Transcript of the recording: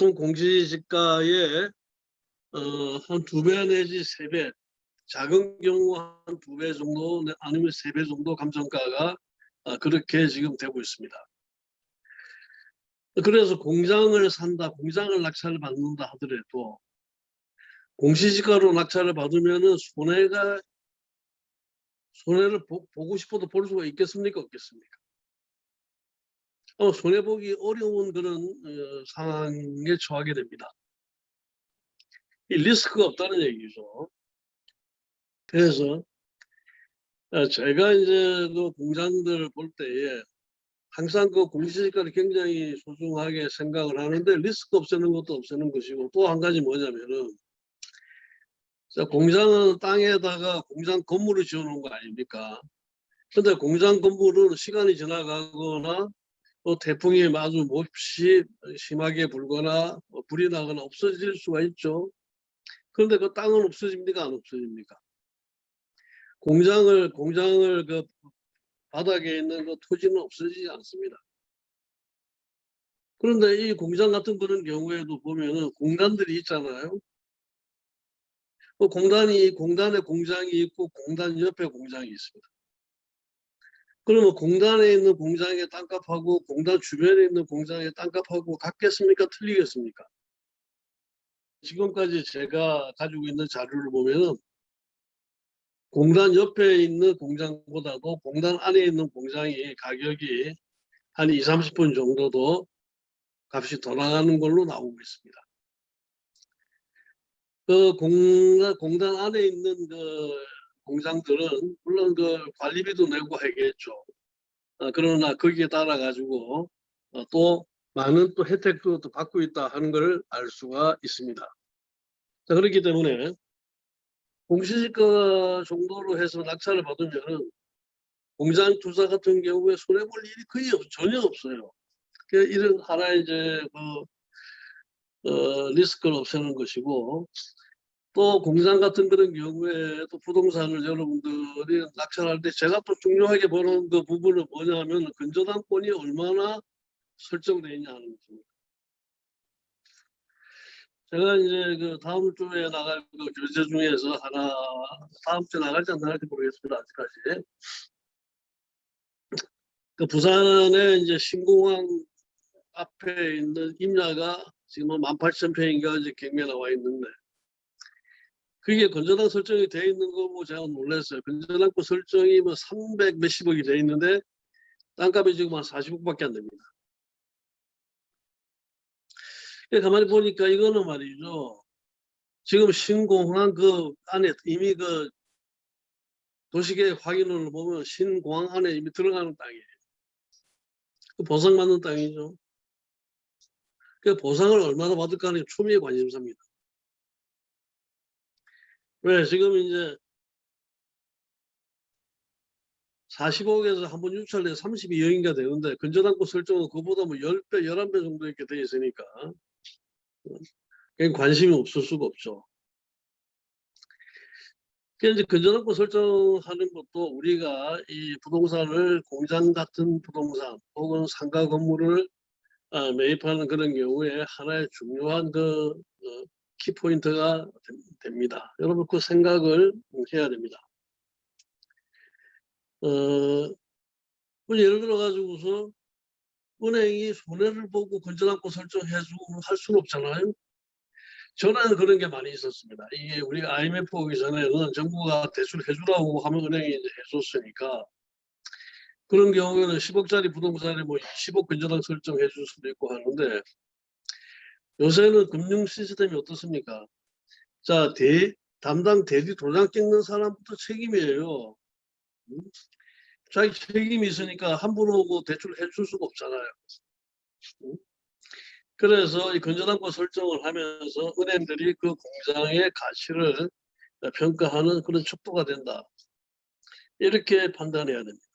보통 공시지가의 어, 한 두 배 내지 세 배, 작은 경우 한 두 배 정도 네, 아니면 세 배 정도 감정가가 아, 그렇게 지금 되고 있습니다. 그래서 공장을 산다, 공장을 낙찰을 받는다 하더라도 공시지가로 낙찰을 받으면은 손해가 손해를 보, 고 싶어도 볼 수가 있겠습니까 없겠습니까? 어, 손해 보기 어려운 그런 어, 상황에 처하게 됩니다. 이 리스크가 없다는 얘기죠. 그래서 어, 제가 이제 그 공장들을 볼 때에 항상 그 공시지가를 굉장히 소중하게 생각을 하는데 리스크 없애는 것도 없애는 것이고 또 한 가지 뭐냐면은 자, 공장은 땅에다가 공장 건물을 지어놓은 거 아닙니까? 근데 공장 건물은 시간이 지나가거나 또 태풍이 아주 몹시 심하게 불거나 뭐 불이 나거나 없어질 수가 있죠. 그런데 그 땅은 없어집니까? 안 없어집니까? 공장을 공장을 그 바닥에 있는 그 토지는 없어지지 않습니다. 그런데 이 공장 같은 그런 경우에도 보면은 공단들이 있잖아요. 그 공단이 공단에 공장이 있고 공단 옆에 공장이 있습니다. 그러면 공단에 있는 공장의 땅값하고 공단 주변에 있는 공장의 땅값하고 같겠습니까? 틀리겠습니까? 지금까지 제가 가지고 있는 자료를 보면은 공단 옆에 있는 공장보다도 공단 안에 있는 공장이 가격이 한 2, 30분 정도 더 값이 더 나가는 걸로 나오고 있습니다. 그 공단, 공단 안에 있는 그 공장들은 물론 그 관리비도 내고 하겠죠. 어, 그러나 거기에 따라 가지고 어, 또 많은 또 혜택도 또 받고 있다 하는 걸 알 수가 있습니다. 자, 그렇기 때문에 공시지가 정도로 해서 낙찰을 받으면 공장 투자 같은 경우에 손해볼 일이 거의 없, 전혀 없어요. 그 이런 하나의 이제 그 어, 리스크를 없애는 것이고 또 공장 같은 그런 경우에 또 부동산을 여러분들이 낙찰할 때 제가 또 중요하게 보는 그 부분은 뭐냐면 근저당권이 얼마나 설정되어 있냐 하는 것입니다. 제가 이제 그 다음 주에 나갈 그 교재 중에서 하나 다음 주에 나갈지 안 나갈지 모르겠습니다 아직까지. 그 부산에 이제 신공항 앞에 있는 임야가 지금 18,000평인가 이제 경매 나와 있는데 그게 건전당 설정이 돼 있는 거 보고 제가 놀랐어요. 건전당권 설정이 뭐 300 몇십억이 돼 있는데 땅값이 지금 한 40억밖에 안 됩니다. 가만히 보니까 이거는 말이죠. 지금 신공항 그 안에 이미 그 도시계획 확인을 보면 신공항 안에 이미 들어가는 땅이에요. 그 보상받는 땅이죠. 그 보상을 얼마나 받을까 하는 게 초미의 관심사입니다. 왜 지금 이제 40억에서 한 번 유찰돼 32억인가 되는데 근저당권 설정은 그보다 뭐 10배, 11배 정도 이렇게 돼 있으니까 관심이 없을 수가 없죠. 이제 근저당권 설정하는 것도 우리가 이 부동산을 공장 같은 부동산 혹은 상가 건물을 아, 매입하는 그런 경우에 하나의 중요한 그 어, 키포인트가 됩니다. 여러분 그 생각을 해야 됩니다. 어, 뭐 예를 들어 가지고서 은행이 손해를 보고 건전한고 설정해주고 할 수는 없잖아요. 저는 그런 게 많이 있었습니다. 이게 우리가 IMF 오기 전에는 정부가 대출 해주라고 하면 은행이 이제 해줬으니까 그런 경우에는 10억짜리 부동산에 뭐 10억 근저당 설정해 줄 수도 있고 하는데 요새는 금융 시스템이 어떻습니까? 자, 대, 담당 대리 도장 찍는 사람부터 책임이에요. 음? 자기 책임이 있으니까 함부로 오고 대출 해줄 수가 없잖아요. 음? 그래서 이 건전한권 설정을 하면서 은행들이 그 공장의 가치를 평가하는 그런 척도가 된다. 이렇게 판단해야 됩니다.